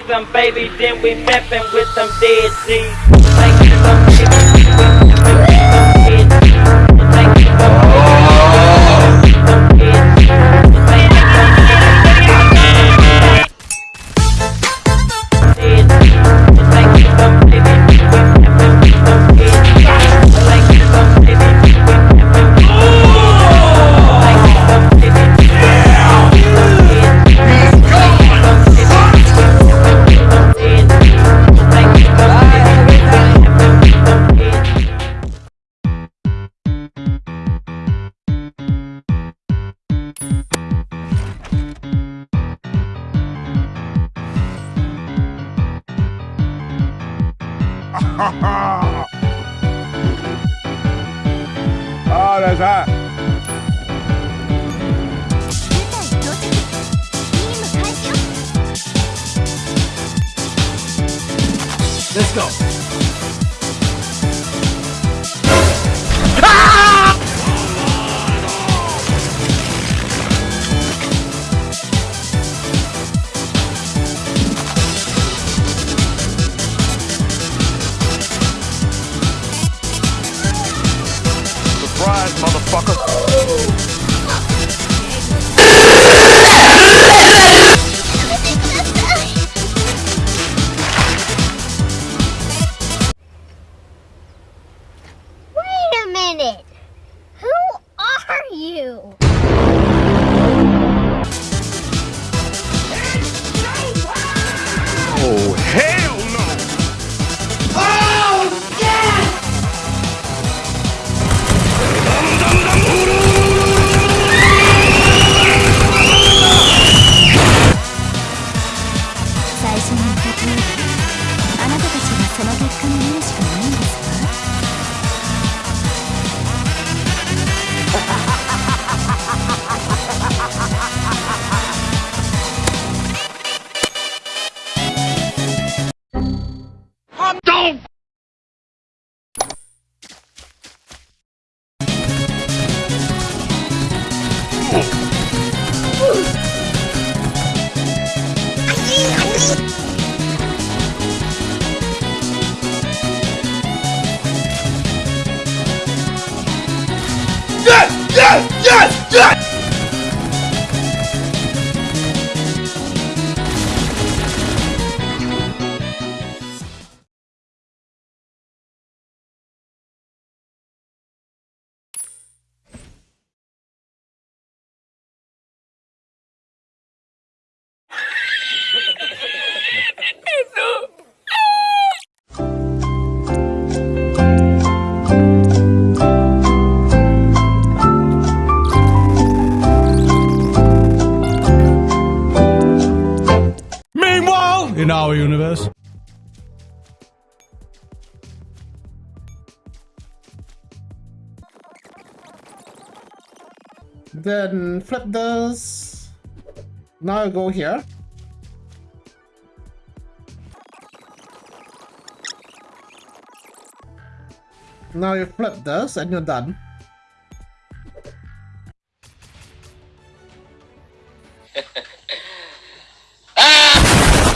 with them, baby. Then we mappin' with them dead seas. Thank you, Oh, that's hot. Let's go. Ah! surprise, motherfucker. Wait a minute. Who are you? Then flip this. Now I go here. Now you flip this and you're done.